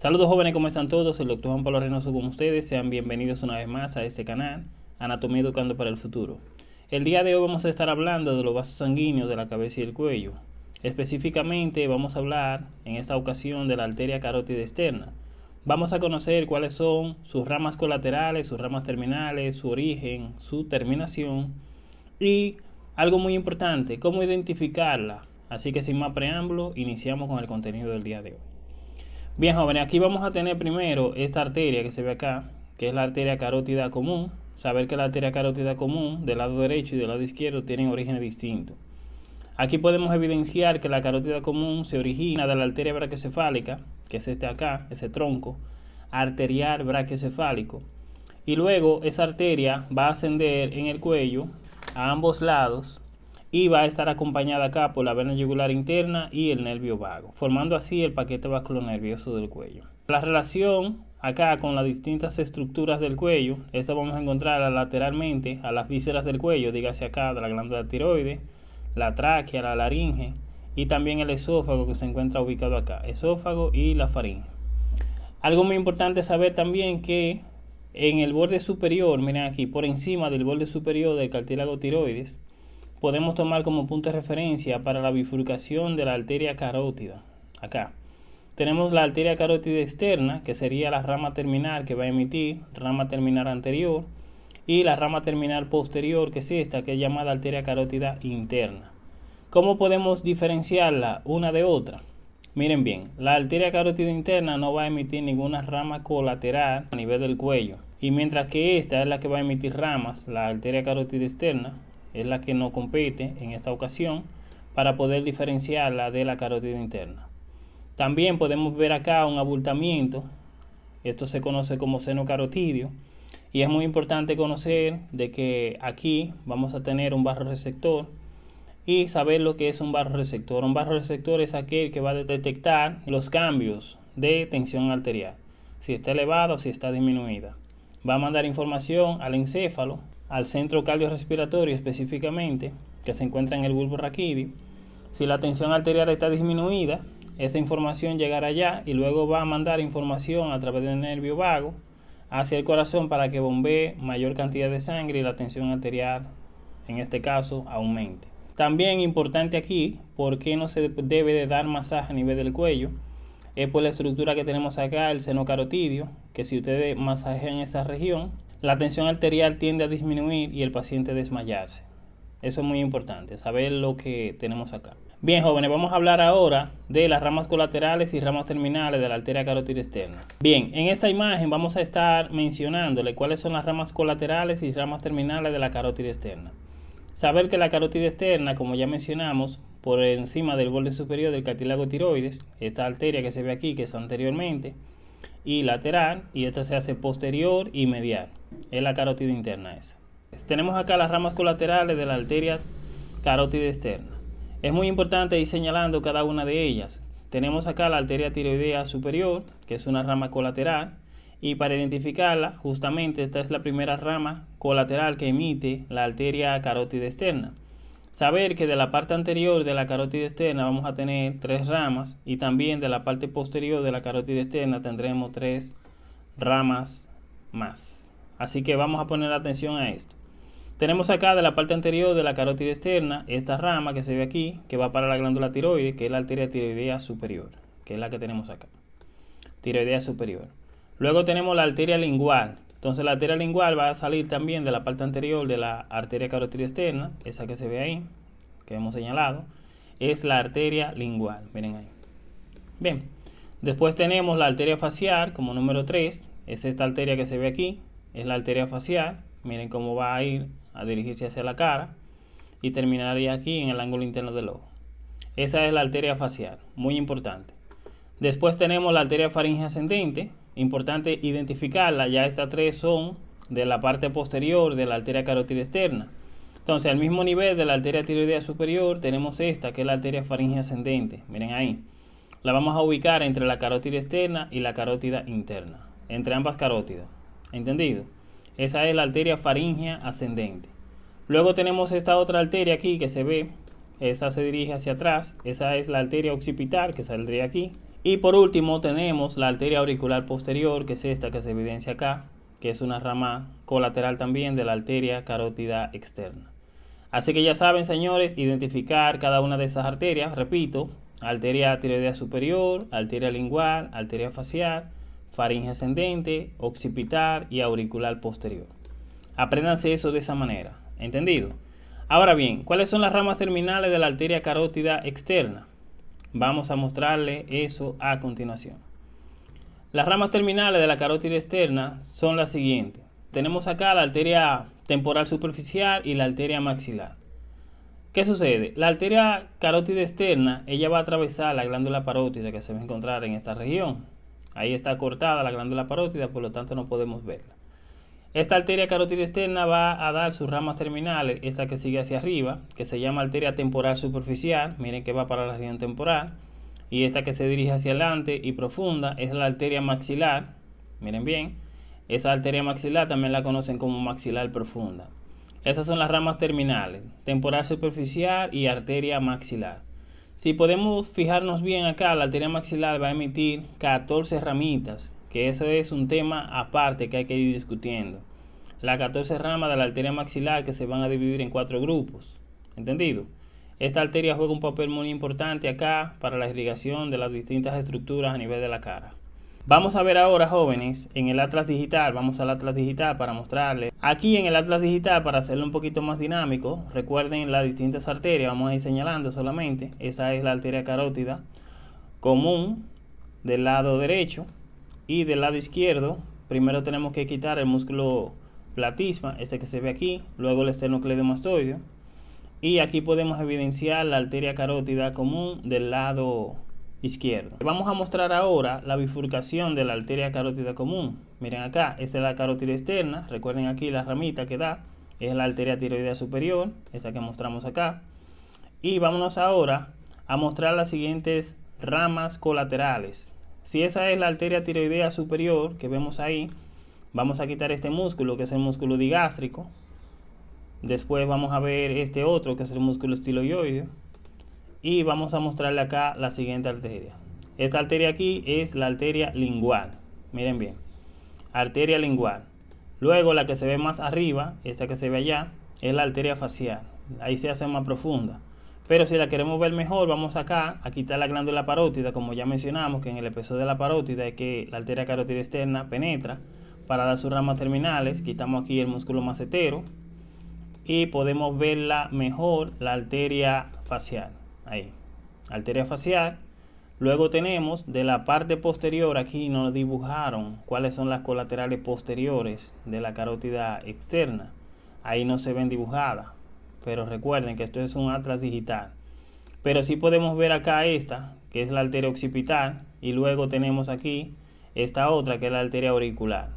Saludos jóvenes, ¿cómo están todos? El doctor Juan Pablo Reynoso con ustedes. Sean bienvenidos una vez más a este canal, Anatomía Educando para el Futuro. El día de hoy vamos a estar hablando de los vasos sanguíneos de la cabeza y el cuello. Específicamente vamos a hablar en esta ocasión de la arteria carótida externa. Vamos a conocer cuáles son sus ramas colaterales, sus ramas terminales, su origen, su terminación y algo muy importante, cómo identificarla. Así que sin más preámbulo, iniciamos con el contenido del día de hoy. Bien jóvenes, aquí vamos a tener primero esta arteria que se ve acá, que es la arteria carótida común. Saber que la arteria carótida común del lado derecho y del lado izquierdo tienen orígenes distintos. Aquí podemos evidenciar que la carótida común se origina de la arteria brachiocefálica, que es este acá, ese tronco, arterial brachiocefálico. Y luego esa arteria va a ascender en el cuello a ambos lados y va a estar acompañada acá por la vena yugular interna y el nervio vago, formando así el paquete vasculonervioso del cuello. La relación acá con las distintas estructuras del cuello, esto vamos a encontrar lateralmente a las vísceras del cuello, dígase acá de la glándula tiroide, la tráquea, la laringe y también el esófago que se encuentra ubicado acá, esófago y la faringe. Algo muy importante saber también que en el borde superior, miren aquí, por encima del borde superior del cartílago tiroides, podemos tomar como punto de referencia para la bifurcación de la arteria carótida. Acá. Tenemos la arteria carótida externa, que sería la rama terminal que va a emitir, rama terminal anterior, y la rama terminal posterior, que es esta, que es llamada arteria carótida interna. ¿Cómo podemos diferenciarla una de otra? Miren bien, la arteria carótida interna no va a emitir ninguna rama colateral a nivel del cuello. Y mientras que esta es la que va a emitir ramas, la arteria carótida externa, es la que no compete en esta ocasión para poder diferenciarla de la carótida interna. También podemos ver acá un abultamiento, esto se conoce como seno carotidio, y es muy importante conocer de que aquí vamos a tener un barro receptor y saber lo que es un barro receptor. Un barro receptor es aquel que va a detectar los cambios de tensión arterial, si está elevada o si está disminuida. Va a mandar información al encéfalo al centro cardiorrespiratorio específicamente, que se encuentra en el bulbo raquídeo. Si la tensión arterial está disminuida, esa información llegará allá y luego va a mandar información a través del nervio vago hacia el corazón para que bombee mayor cantidad de sangre y la tensión arterial, en este caso, aumente. También importante aquí, ¿por qué no se debe de dar masaje a nivel del cuello? Es por la estructura que tenemos acá, el seno carotidio, que si ustedes masajean esa región, la tensión arterial tiende a disminuir y el paciente desmayarse. Eso es muy importante, saber lo que tenemos acá. Bien, jóvenes, vamos a hablar ahora de las ramas colaterales y ramas terminales de la arteria carótida externa. Bien, en esta imagen vamos a estar mencionándole cuáles son las ramas colaterales y ramas terminales de la carótida externa. Saber que la carótida externa, como ya mencionamos, por encima del borde superior del cartílago tiroides, esta arteria que se ve aquí, que es anteriormente, y lateral, y esta se hace posterior y medial. Es la carótida interna esa. Tenemos acá las ramas colaterales de la arteria carótida externa. Es muy importante ir señalando cada una de ellas. Tenemos acá la arteria tiroidea superior, que es una rama colateral, y para identificarla, justamente esta es la primera rama colateral que emite la arteria carótida externa. Saber que de la parte anterior de la carótida externa vamos a tener tres ramas y también de la parte posterior de la carótida externa tendremos tres ramas más. Así que vamos a poner atención a esto. Tenemos acá de la parte anterior de la carótida externa esta rama que se ve aquí, que va para la glándula tiroides, que es la arteria tiroidea superior, que es la que tenemos acá. Tiroidea superior. Luego tenemos la arteria lingual, entonces la arteria lingual va a salir también de la parte anterior de la arteria carótida externa, esa que se ve ahí, que hemos señalado, es la arteria lingual, miren ahí. Bien, después tenemos la arteria facial como número 3, es esta arteria que se ve aquí, es la arteria facial, miren cómo va a ir a dirigirse hacia la cara y terminaría aquí en el ángulo interno del ojo. Esa es la arteria facial, muy importante. Después tenemos la arteria faringe ascendente, importante identificarla, ya estas tres son de la parte posterior de la arteria carótida externa. Entonces, al mismo nivel de la arteria tiroidea superior, tenemos esta, que es la arteria faringe ascendente. Miren ahí. La vamos a ubicar entre la carótida externa y la carótida interna. Entre ambas carótidas. ¿Entendido? Esa es la arteria faringea ascendente. Luego tenemos esta otra arteria aquí que se ve. Esa se dirige hacia atrás. Esa es la arteria occipital que saldría aquí. Y por último tenemos la arteria auricular posterior, que es esta que se evidencia acá, que es una rama colateral también de la arteria carótida externa. Así que ya saben, señores, identificar cada una de esas arterias, repito, arteria tiroidea superior, arteria lingual, arteria facial, faringe ascendente, occipital y auricular posterior. Apréndanse eso de esa manera, ¿entendido? Ahora bien, ¿cuáles son las ramas terminales de la arteria carótida externa? Vamos a mostrarle eso a continuación. Las ramas terminales de la carótida externa son las siguientes. Tenemos acá la arteria temporal superficial y la arteria maxilar. ¿Qué sucede? La arteria carótida externa, ella va a atravesar la glándula parótida que se va a encontrar en esta región. Ahí está cortada la glándula parótida, por lo tanto no podemos verla. Esta arteria carótida externa va a dar sus ramas terminales, esta que sigue hacia arriba, que se llama arteria temporal superficial, miren que va para la región temporal, y esta que se dirige hacia adelante y profunda es la arteria maxilar, miren bien, esa arteria maxilar también la conocen como maxilar profunda. Esas son las ramas terminales, temporal superficial y arteria maxilar. Si podemos fijarnos bien acá, la arteria maxilar va a emitir 14 ramitas que eso es un tema aparte que hay que ir discutiendo. Las 14 ramas de la arteria maxilar que se van a dividir en cuatro grupos. ¿Entendido? Esta arteria juega un papel muy importante acá para la irrigación de las distintas estructuras a nivel de la cara. Vamos a ver ahora, jóvenes, en el Atlas Digital, vamos al Atlas Digital para mostrarles. Aquí en el Atlas Digital, para hacerlo un poquito más dinámico, recuerden las distintas arterias, vamos a ir señalando solamente. Esta es la arteria carótida común del lado derecho, y del lado izquierdo, primero tenemos que quitar el músculo platisma, este que se ve aquí, luego el esternocleidomastoideo. Y aquí podemos evidenciar la arteria carótida común del lado izquierdo. Vamos a mostrar ahora la bifurcación de la arteria carótida común. Miren acá, esta es la carótida externa. Recuerden aquí la ramita que da. Es la arteria tiroidea superior, esta que mostramos acá. Y vámonos ahora a mostrar las siguientes ramas colaterales. Si esa es la arteria tiroidea superior que vemos ahí, vamos a quitar este músculo que es el músculo digástrico. Después vamos a ver este otro que es el músculo estiloioideo. Y vamos a mostrarle acá la siguiente arteria. Esta arteria aquí es la arteria lingual. Miren bien. Arteria lingual. Luego la que se ve más arriba, esta que se ve allá, es la arteria facial. Ahí se hace más profunda. Pero si la queremos ver mejor, vamos acá a quitar la glándula parótida, como ya mencionamos, que en el episodio de la parótida es que la arteria carótida externa penetra para dar sus ramas terminales. Quitamos aquí el músculo macetero y podemos verla mejor la arteria facial. Ahí, arteria facial. Luego tenemos de la parte posterior, aquí nos dibujaron cuáles son las colaterales posteriores de la carótida externa. Ahí no se ven dibujadas pero recuerden que esto es un atlas digital. Pero sí podemos ver acá esta, que es la arteria occipital, y luego tenemos aquí esta otra, que es la arteria auricular.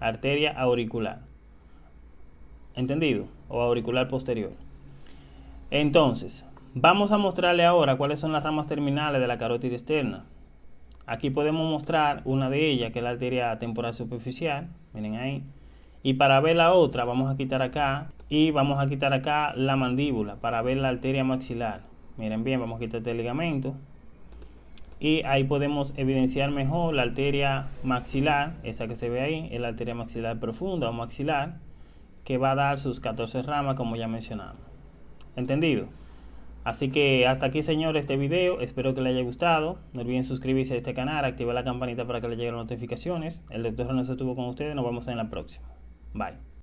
Arteria auricular. ¿Entendido? O auricular posterior. Entonces, vamos a mostrarle ahora cuáles son las ramas terminales de la carótida externa. Aquí podemos mostrar una de ellas, que es la arteria temporal superficial. Miren ahí. Y para ver la otra, vamos a quitar acá y vamos a quitar acá la mandíbula para ver la arteria maxilar. Miren bien, vamos a quitar este ligamento. Y ahí podemos evidenciar mejor la arteria maxilar, esa que se ve ahí, es la arteria maxilar profunda o maxilar, que va a dar sus 14 ramas como ya mencionamos. ¿Entendido? Así que hasta aquí señores este video, espero que les haya gustado. No olviden suscribirse a este canal, activar la campanita para que les lleguen las notificaciones. El doctor René estuvo con ustedes, nos vemos en la próxima. Bye.